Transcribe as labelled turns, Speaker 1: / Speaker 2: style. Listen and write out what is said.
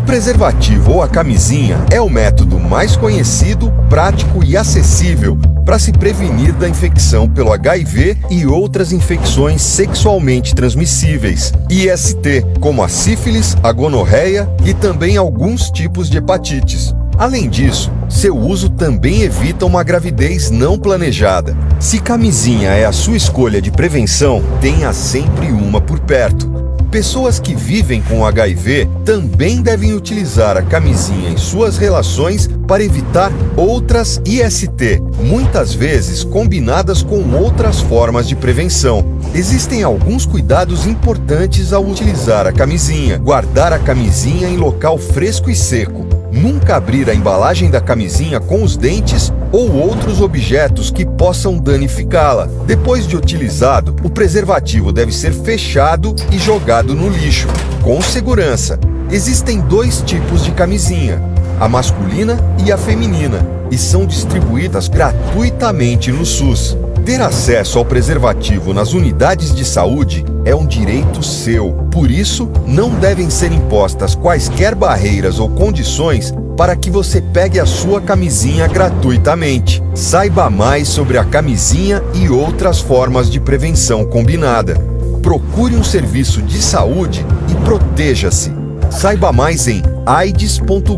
Speaker 1: preservativo ou a camisinha é o método mais conhecido, prático e acessível para se prevenir da infecção pelo HIV e outras infecções sexualmente transmissíveis, IST, como a sífilis, a gonorreia e também alguns tipos de hepatites. Além disso, seu uso também evita uma gravidez não planejada. Se camisinha é a sua escolha de prevenção, tenha sempre uma por perto. Pessoas que vivem com HIV também devem utilizar a camisinha em suas relações para evitar outras IST, muitas vezes combinadas com outras formas de prevenção. Existem alguns cuidados importantes ao utilizar a camisinha. Guardar a camisinha em local fresco e seco. Nunca abrir a embalagem da camisinha com os dentes ou outros objetos que possam danificá-la. Depois de utilizado, o preservativo deve ser fechado e jogado no lixo, com segurança. Existem dois tipos de camisinha, a masculina e a feminina, e são distribuídas gratuitamente no SUS. Ter acesso ao preservativo nas unidades de saúde é um direito seu. Por isso, não devem ser impostas quaisquer barreiras ou condições para que você pegue a sua camisinha gratuitamente. Saiba mais sobre a camisinha e outras formas de prevenção combinada. Procure um serviço de saúde e proteja-se. Saiba mais em aids.gov.br